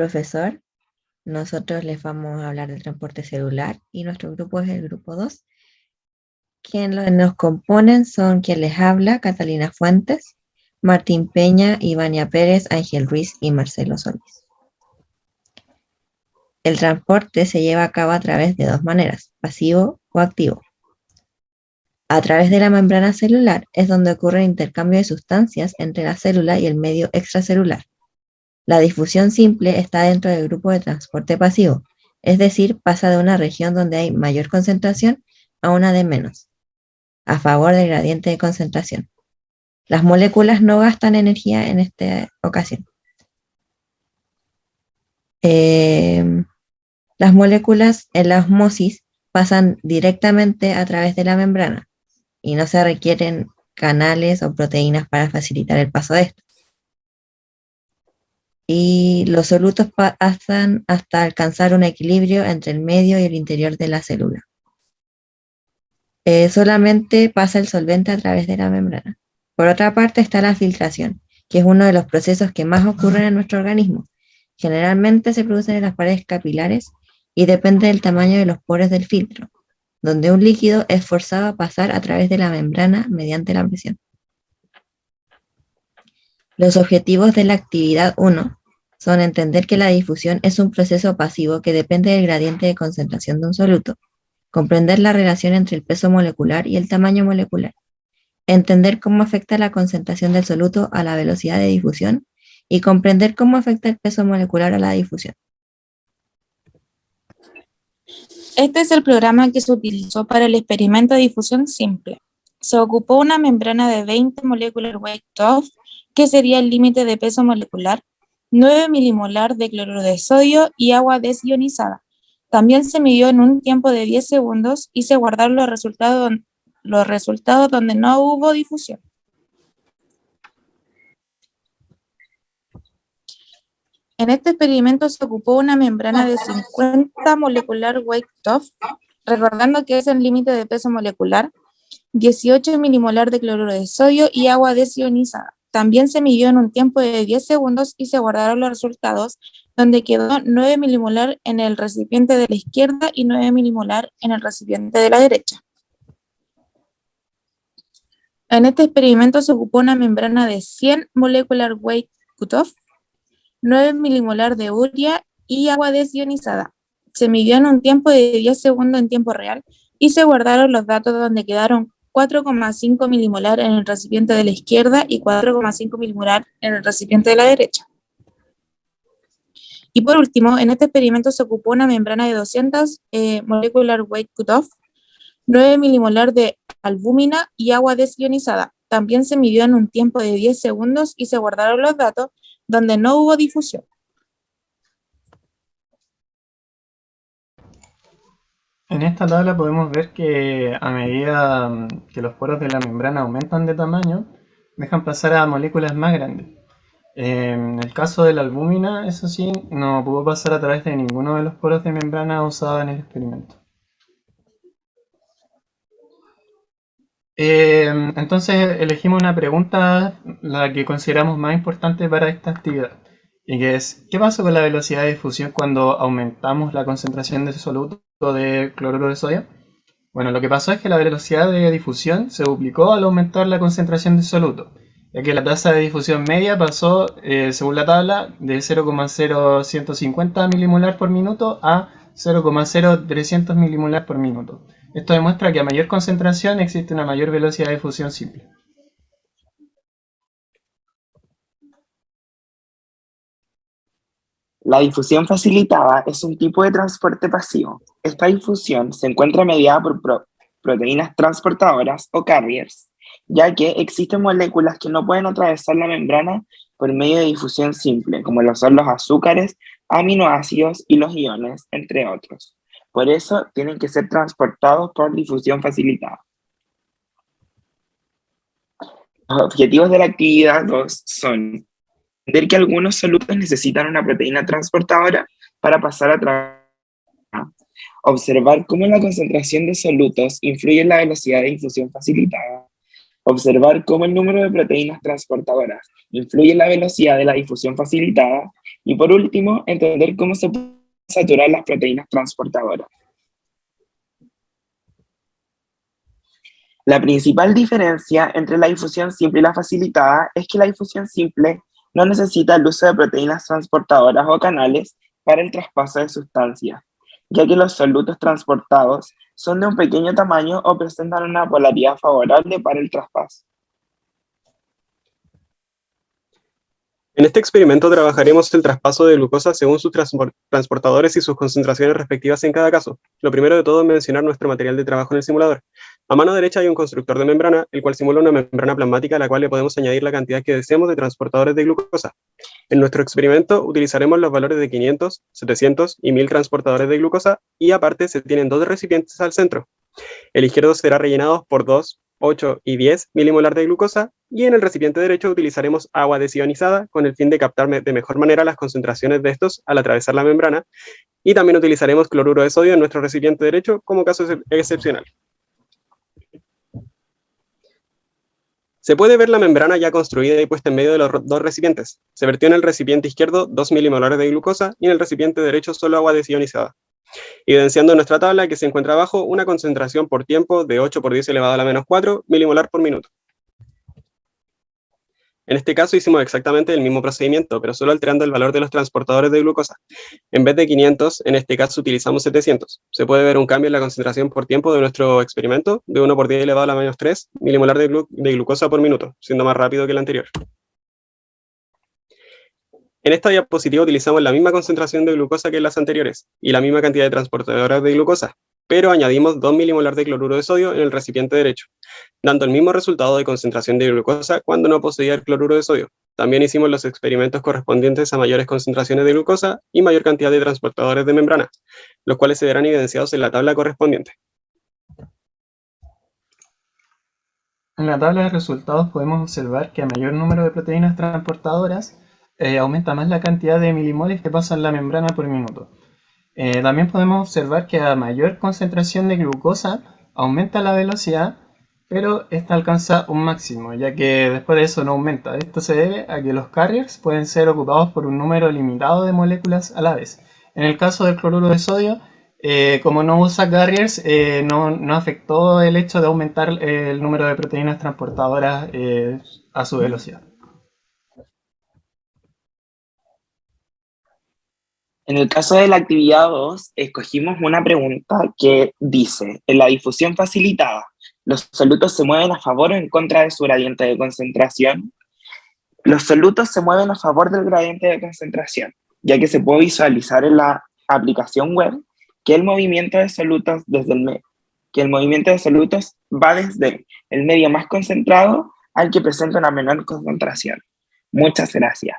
profesor. Nosotros les vamos a hablar del transporte celular y nuestro grupo es el grupo 2. Quienes nos componen son quien les habla, Catalina Fuentes, Martín Peña, Ivania Pérez, Ángel Ruiz y Marcelo Solís. El transporte se lleva a cabo a través de dos maneras, pasivo o activo. A través de la membrana celular es donde ocurre el intercambio de sustancias entre la célula y el medio extracelular. La difusión simple está dentro del grupo de transporte pasivo, es decir, pasa de una región donde hay mayor concentración a una de menos, a favor del gradiente de concentración. Las moléculas no gastan energía en esta ocasión. Eh, las moléculas en la osmosis pasan directamente a través de la membrana, y no se requieren canales o proteínas para facilitar el paso de esto. Y los solutos pasan hasta alcanzar un equilibrio entre el medio y el interior de la célula. Eh, solamente pasa el solvente a través de la membrana. Por otra parte está la filtración, que es uno de los procesos que más ocurren en nuestro organismo. Generalmente se producen en las paredes capilares y depende del tamaño de los poros del filtro donde un líquido es forzado a pasar a través de la membrana mediante la presión. Los objetivos de la actividad 1 son entender que la difusión es un proceso pasivo que depende del gradiente de concentración de un soluto, comprender la relación entre el peso molecular y el tamaño molecular, entender cómo afecta la concentración del soluto a la velocidad de difusión y comprender cómo afecta el peso molecular a la difusión. Este es el programa que se utilizó para el experimento de difusión simple. Se ocupó una membrana de 20 molecular weight of, que sería el límite de peso molecular, 9 milimolar de cloruro de sodio y agua desionizada. También se midió en un tiempo de 10 segundos y se guardaron los resultados, donde no hubo difusión. En este experimento se ocupó una membrana de 50 molecular weight of, recordando que es el límite de peso molecular, 18 milimolar de cloruro de sodio y agua desionizada. También se midió en un tiempo de 10 segundos y se guardaron los resultados, donde quedó 9 milimolar en el recipiente de la izquierda y 9 milimolar en el recipiente de la derecha. En este experimento se ocupó una membrana de 100 molecular weight cutoff 9 milimolar de urea y agua desionizada. Se midió en un tiempo de 10 segundos en tiempo real y se guardaron los datos donde quedaron 4,5 milimolar en el recipiente de la izquierda y 4,5 milimolar en el recipiente de la derecha. Y por último, en este experimento se ocupó una membrana de 200 eh, molecular weight cutoff, 9 milimolar de albúmina y agua desionizada. También se midió en un tiempo de 10 segundos y se guardaron los datos donde no hubo difusión. En esta tabla podemos ver que a medida mm, que los poros de la membrana aumentan de tamaño, dejan pasar a moléculas más grandes. En el caso de la albúmina, eso sí, no pudo pasar a través de ninguno de los poros de membrana usados en el experimento. Eh, entonces elegimos una pregunta, la que consideramos más importante para esta actividad, y que es, ¿qué pasa con la velocidad de difusión cuando aumentamos la concentración de soluto de cloruro de sodio? Bueno, lo que pasó es que la velocidad de difusión se duplicó al aumentar la concentración de soluto, ya que la tasa de difusión media pasó, eh, según la tabla, de 0,0150 milimolar por minuto a 0,0300 milimolar por minuto. Esto demuestra que a mayor concentración existe una mayor velocidad de fusión simple. La difusión facilitada es un tipo de transporte pasivo. Esta difusión se encuentra mediada por proteínas transportadoras o carriers, ya que existen moléculas que no pueden atravesar la membrana por medio de difusión simple, como lo son los azúcares, aminoácidos y los iones, entre otros. Por eso tienen que ser transportados por difusión facilitada. Los objetivos de la actividad 2 son entender que algunos solutos necesitan una proteína transportadora para pasar a través observar cómo la concentración de solutos influye en la velocidad de difusión facilitada, observar cómo el número de proteínas transportadoras influye en la velocidad de la difusión facilitada Y por último, entender cómo se pueden saturar las proteínas transportadoras. La principal diferencia entre la difusión simple y la facilitada es que la difusión simple no necesita el uso de proteínas transportadoras o canales para el traspaso de sustancias, ya que los solutos transportados son de un pequeño tamaño o presentan una polaridad favorable para el traspaso. En este experimento trabajaremos el traspaso de glucosa según sus transportadores y sus concentraciones respectivas en cada caso. Lo primero de todo es mencionar nuestro material de trabajo en el simulador. A mano derecha hay un constructor de membrana, el cual simula una membrana plasmática a la cual le podemos añadir la cantidad que deseemos de transportadores de glucosa. En nuestro experimento utilizaremos los valores de 500, 700 y 1000 transportadores de glucosa y aparte se tienen dos recipientes al centro. El izquierdo será rellenado por 2, 8 y 10 milimolar de glucosa y en el recipiente derecho utilizaremos agua desionizada con el fin de captar de mejor manera las concentraciones de estos al atravesar la membrana y también utilizaremos cloruro de sodio en nuestro recipiente derecho como caso excepcional. Se puede ver la membrana ya construida y puesta en medio de los dos recipientes. Se vertió en el recipiente izquierdo 2 milimolares de glucosa y en el recipiente derecho solo agua desionizada, evidenciando en nuestra tabla que se encuentra abajo una concentración por tiempo de 8 por 10 elevado a la menos 4 milimolar por minuto. En este caso hicimos exactamente el mismo procedimiento, pero solo alterando el valor de los transportadores de glucosa. En vez de 500, en este caso utilizamos 700. Se puede ver un cambio en la concentración por tiempo de nuestro experimento, de 1 por 10 elevado a la menos 3 milimolar de, glucosa por minuto, siendo más rápido que el anterior. En esta diapositiva utilizamos la misma concentración de glucosa que en las anteriores, y la misma cantidad de transportadores de glucosa, pero añadimos 2 milimolar de cloruro de sodio en el recipiente derecho, dando el mismo resultado de concentración de glucosa cuando no poseía el cloruro de sodio. También hicimos los experimentos correspondientes a mayores concentraciones de glucosa y mayor cantidad de transportadores de membrana, los cuales se verán evidenciados en la tabla correspondiente. En la tabla de resultados podemos observar que a mayor número de proteínas transportadoras eh, aumenta más la cantidad de milimoles que pasan la membrana por minuto. Eh, también podemos observar que a mayor concentración de glucosa aumenta la velocidad, pero esta alcanza un máximo, ya que después de eso no aumenta. Esto se debe a que los carriers pueden ser ocupados por un número limitado de moléculas a la vez. En el caso del cloruro de sodio, eh, como no usa carriers, eh, no, no, afectó el hecho de aumentar el número de proteínas transportadoras a su velocidad. En el caso de la actividad 2, escogimos una pregunta que dice, en la difusión facilitada, ¿los solutos se mueven a favor o en contra de su gradiente de concentración? Los solutos se mueven a favor del gradiente de concentración, ya que se puede visualizar en la aplicación web que el movimiento de solutos desde el que el movimiento de solutos va desde el medio más concentrado al que presenta una menor concentración. Muchas gracias.